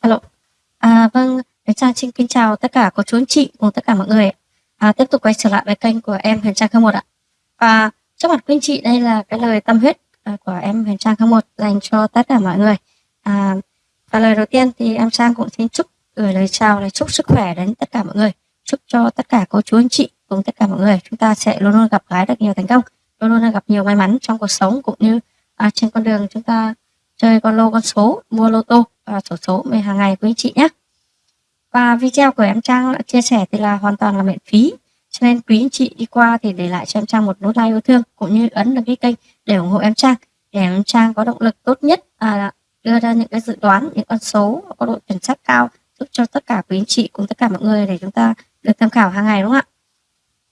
Alo. À, vâng, Huyền Trang xin kính chào tất cả cô chú anh chị cùng tất cả mọi người. À, tiếp tục quay trở lại với kênh của em Huyền Trang 01 ạ. Và trước mặt quý anh chị đây là cái lời tâm huyết à, của em Huyền Trang 01 dành cho tất cả mọi người. À, và lời đầu tiên thì em Trang cũng xin chúc gửi lời chào lời chúc sức khỏe đến tất cả mọi người. Chúc cho tất cả cô chú anh chị cùng tất cả mọi người chúng ta sẽ luôn luôn gặp gái được nhiều thành công, luôn luôn gặp nhiều may mắn trong cuộc sống cũng như à, trên con đường chúng ta chơi con lô con số, mua lô tô và sổ số về hàng ngày quý anh chị nhé. Và video của em Trang chia sẻ thì là hoàn toàn là miễn phí. Cho nên quý anh chị đi qua thì để lại cho em Trang một nút like yêu thương cũng như ấn đăng ký kênh để ủng hộ em Trang. Để em Trang có động lực tốt nhất à, đưa ra những cái dự đoán, những con số có độ chuẩn xác cao giúp cho tất cả quý anh chị cùng tất cả mọi người để chúng ta được tham khảo hàng ngày đúng không ạ?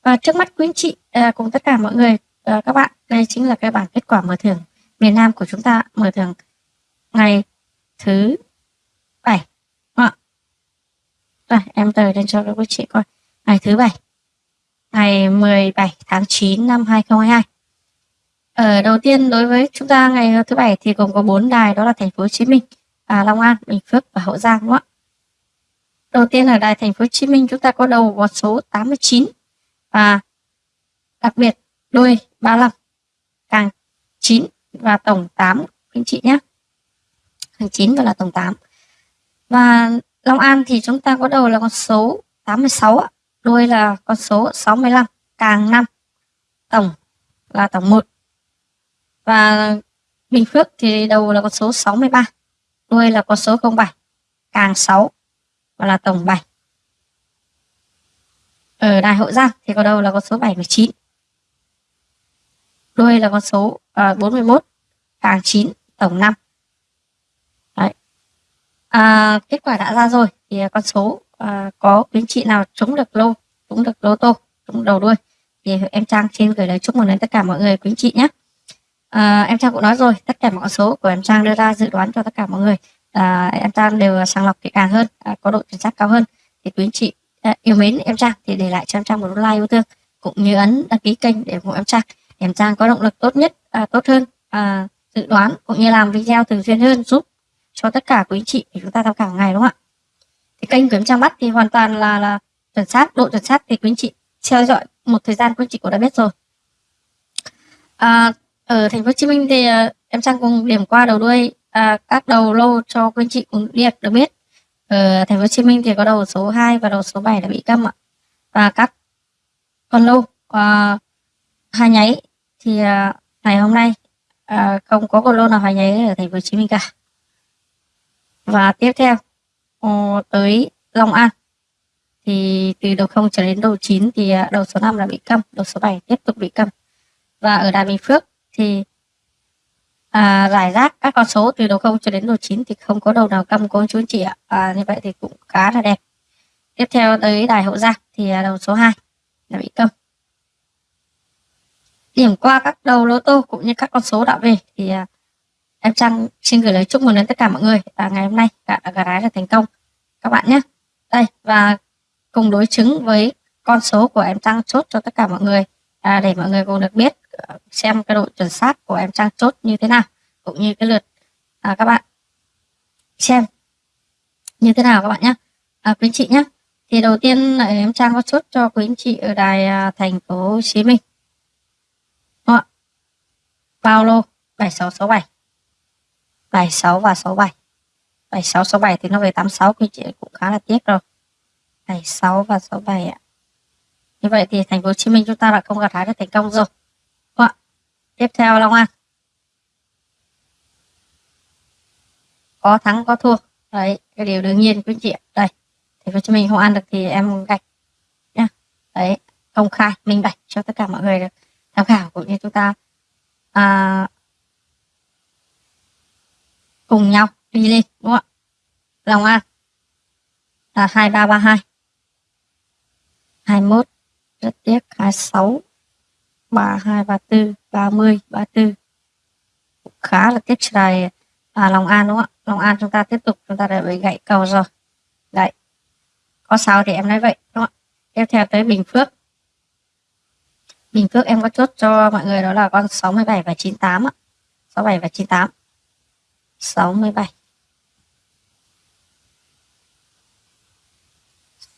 Và trước mắt quý anh chị à, cùng tất cả mọi người à, các bạn đây chính là cái bảng kết quả mở thưởng miền Nam của chúng ta mở thưởng ngày thứ bảy. Vâng ạ. Rồi em tờ lên cho các chị coi. Ngày thứ bảy. Ngày 17 tháng 9 năm 2022 ở ờ, đầu tiên đối với chúng ta ngày thứ bảy thì gồm có bốn đài đó là thành phố Hồ Chí Minh à, Long An Bình Phước và Hậu Giang đúng không ạ? Đầu tiên ở đài thành phố Hồ Chí Minh chúng ta có đầu có số 89 và đặc biệt đôi 35 càng 9 và tổng 8 anh chị nhé hàng 9 và là tổng 8 và Long An thì chúng ta có đầu là con số 86 đuôi là con số 65 càng 5 tổng là tổng 1 và Bình Phước thì đầu là con số 63 đuôi là con số 07 càng 6 và là tổng 7 ở Đài Hậu Giang thì có đầu là con số 79 đuôi là con số à, uh, 41 càng 9 tổng 5 À, kết quả đã ra rồi. Thì à, con số à, có quý chị nào trúng được lô trúng được lô tô trúng đầu đuôi. Thì em Trang xin gửi lời chúc mừng đến tất cả mọi người quý chị nhé. À, em Trang cũng nói rồi tất cả mọi số của em Trang đưa ra dự đoán cho tất cả mọi người. À, em Trang đều sàng lọc kỹ càng hơn à, có độ chính xác cao hơn. Thì quý chị à, yêu mến em Trang thì để lại cho em Trang một like yêu thương cũng như ấn đăng ký kênh để ủng hộ em Trang. Em Trang có động lực tốt nhất à, tốt hơn à, dự đoán cũng như làm video thường xuyên hơn giúp cho tất cả quý anh chị để chúng ta tham khảo ngày đúng không ạ? Thì kênh của em Trang Bắt thì hoàn toàn là là chuẩn xác độ chuẩn xác thì quý anh chị theo dõi một thời gian quý anh chị cũng đã biết rồi. À, ở thành phố Hồ Chí Minh thì à, em Trang cùng điểm qua đầu đuôi à, các đầu lô cho quý anh chị cũng biết được biết. Ở thành phố Hồ Chí Minh thì có đầu số 2 và đầu số 7 đã bị câm ạ. Và các con lô à, hai nháy thì à, ngày hôm nay à, không có con lô nào hai nháy ở thành phố Hồ Chí Minh cả và tiếp theo uh, tới Long An. Thì từ đầu 0 trở đến đầu 9 thì à, đầu số 5 là bị câm đầu số 7 tiếp tục bị câm. Và ở Đà Bình Phước thì à, giải rác các con số từ đầu 0 cho đến đầu 9 thì không có đầu nào câm cô chú chị ạ. À, như vậy thì cũng khá là đẹp. Tiếp theo tới đài hậu giang thì à, đầu số 2 là bị câm. Điểm qua các đầu lô tô cũng như các con số đã về thì à, em Trang xin gửi lời chúc mừng đến tất cả mọi người. Và ngày hôm nay cả gà gái là thành công. Các bạn nhé. Đây và cùng đối chứng với con số của em Trang chốt cho tất cả mọi người. À, để mọi người cùng được biết à, xem cái độ chuẩn xác của em Trang chốt như thế nào cũng như cái lượt à, các bạn xem như thế nào các bạn nhé. À, quý anh chị nhé. Thì đầu tiên là em Trang có chốt cho quý anh chị ở đài à, thành phố Hồ Chí Minh. Paulo 7667 bài 6 và 67 bài 6 67 thì nó về 86 thì chị cũng khá là tiếc rồi. bài 6 và 67 ạ. Như vậy thì thành phố Hồ Chí Minh chúng ta đã không gặt hái được thành công rồi. Ạ? Tiếp theo Long An. Có thắng có thua. Đấy cái điều đương nhiên quý chị đây thành phố Hồ Chí Minh không ăn được thì em gạch nhá. Đấy công khai minh bạch cho tất cả mọi người được tham khảo cũng như chúng ta à, cùng nhau đi lên đúng không ạ? Long An là 2332 21 rất tiếc. 26 32 34 30 34 khá là tiếc trời à, Long An đúng không ạ? Long An chúng ta tiếp tục chúng ta đã bị gãy cầu rồi. Đấy. Có sao thì em nói vậy đúng không ạ? Tiếp theo tới Bình Phước. Bình Phước em có chốt cho mọi người đó là con 67 và 98 ạ. 67 và 98 67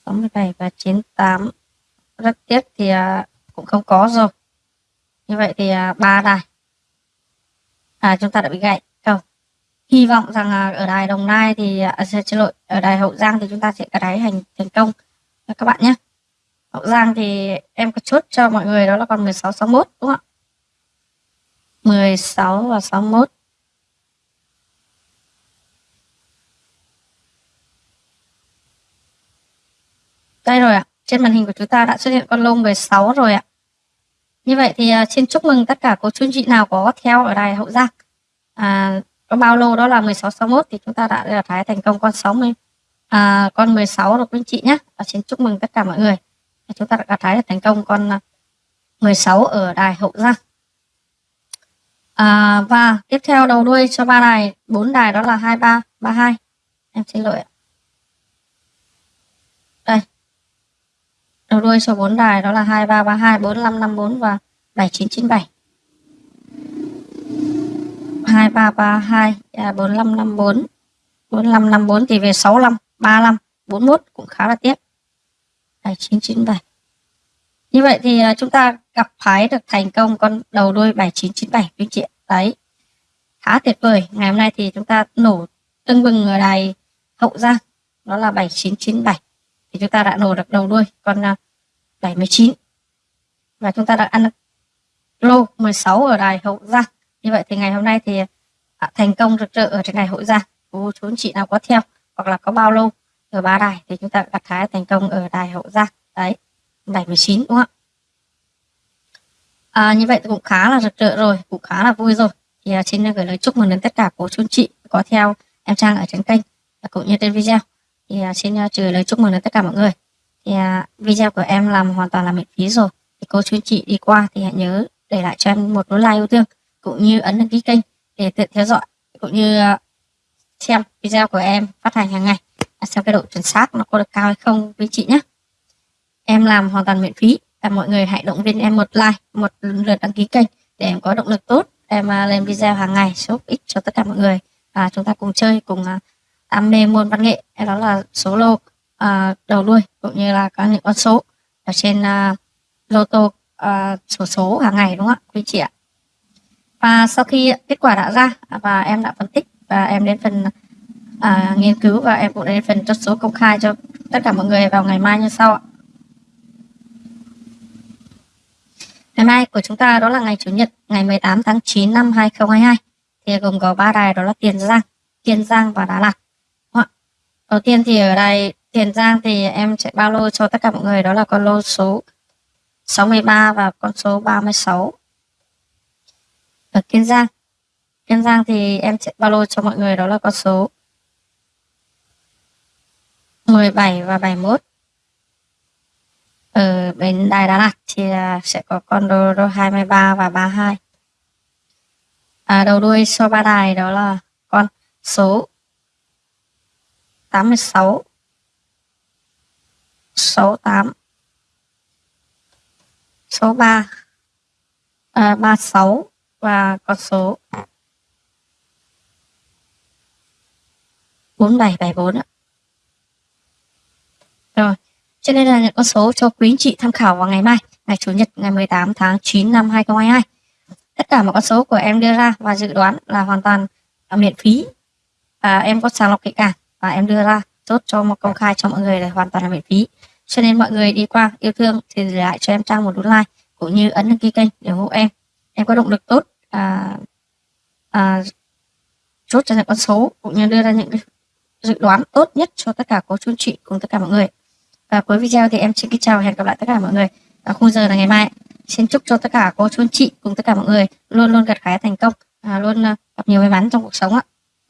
67 và 98 rất tiếc thì à, cũng không có rồi. Như vậy thì à, ba đài. À chúng ta đã bị gãy. Không. Hy vọng rằng à, ở đài Đồng Nai thì à, xin lỗi ở đài Hậu Giang thì chúng ta sẽ cắt đáy hành thành công. Các bạn nhé. Hậu Giang thì em có chốt cho mọi người đó là còn 16 61 đúng không ạ? 16 và 61 Đây rồi ạ. Trên màn hình của chúng ta đã xuất hiện con lô 16 rồi ạ. Như vậy thì à, xin chúc mừng tất cả cô chú anh chị nào có theo ở đài Hậu Giang. À, có bao lô đó là 1661 thì chúng ta đã gặt hái thành công con 60 à, con 16 rồi quý anh chị nhé. Và xin chúc mừng tất cả mọi người. À, chúng ta đã gặt hái thành công con à, 16 ở đài Hậu Giang. À, và tiếp theo đầu đuôi cho ba đài, bốn đài đó là 23 32. Em xin lỗi ạ. Đây, đầu đuôi số 4 đài đó là 2332 4554 và 7997 2332 à, 4554 4554 thì về 65 35 41 cũng khá là tiếc. 7997 như vậy thì à, chúng ta gặp phái được thành công con đầu đuôi 7997 quý chị đấy. Khá tuyệt vời. Ngày hôm nay thì chúng ta nổ tưng bừng ở đài hậu giang đó là 7997 thì chúng ta đã nổ được đầu đuôi con à, 79 và chúng ta đã ăn lô 16 ở đài Hậu Giang. Như vậy thì ngày hôm nay thì à, thành công rực rỡ ở trên ngày Hậu Giang. Cô chú chị nào có theo hoặc là có bao lô ở ba đài thì chúng ta đặt thái thành công ở đài Hậu Giang. Đấy 79 đúng không ạ? À, như vậy cũng khá là rực rỡ rồi cũng khá là vui rồi. Thì à, xin gửi lời chúc mừng đến tất cả cô chú chị có theo em Trang ở trên kênh cũng như trên video thì uh, xin uh, lời chúc mừng đến tất cả mọi người. Thì uh, video của em làm hoàn toàn là miễn phí rồi. Thì cô chú chị đi qua thì hãy nhớ để lại cho em một nút like yêu thương cũng như ấn đăng ký kênh để tiện theo dõi cũng như uh, xem video của em phát hành hàng ngày. Xem cái độ chuẩn xác nó có được cao hay không với chị nhé. Em làm hoàn toàn miễn phí và mọi người hãy động viên em một like một lượt đăng ký kênh để em có động lực tốt. Em lên video hàng ngày giúp ích cho tất cả mọi người. Và chúng ta cùng chơi cùng uh, đam mê môn văn nghệ đó là solo uh, à, đầu đuôi cũng như là các những con số ở trên uh, lô tô uh, số số hàng ngày đúng không ạ quý chị ạ và sau khi kết quả đã ra à, và em đã phân tích và em đến phần à, nghiên cứu và em cũng đến phần chốt số công khai cho tất cả mọi người vào ngày mai như sau ạ Ngày mai của chúng ta đó là ngày Chủ nhật, ngày 18 tháng 9 năm 2022. Thì gồm có ba đài đó là Tiền Giang, tiền Giang và Đà Lạt. Đầu tiên thì ở đây Tiền Giang thì em sẽ bao lô cho tất cả mọi người đó là con lô số 63 và con số 36. Ở Kiên Giang. Kiên Giang thì em sẽ bao lô cho mọi người đó là con số 17 và 71. Ở bên Đài Đà Lạt thì à, sẽ có con đô, đô 23 và 32. À, đầu đuôi số ba đài đó là con số 86 68 à, số 3 à, 36 và con số 4774 ạ. Rồi, cho nên là những con số cho quý anh chị tham khảo vào ngày mai, ngày Chủ nhật ngày 18 tháng 9 năm 2022. Tất cả mọi con số của em đưa ra và dự đoán là hoàn toàn miễn phí. À, em có sàng lọc kỹ càng và em đưa ra chốt cho một công khai cho mọi người là hoàn toàn là miễn phí. Cho nên mọi người đi qua yêu thương thì để lại cho em trang một nút like cũng như ấn đăng ký kênh để ủng hộ em. Em có động lực tốt à, à, chốt cho những con số cũng như đưa ra những dự đoán tốt nhất cho tất cả cô chú chị cùng tất cả mọi người. Và cuối video thì em xin kính chào và hẹn gặp lại tất cả mọi người ở khung giờ là ngày mai. Xin chúc cho tất cả cô chú chị cùng tất cả mọi người luôn luôn gặt hái thành công à, luôn à, gặp nhiều may mắn trong cuộc sống ạ.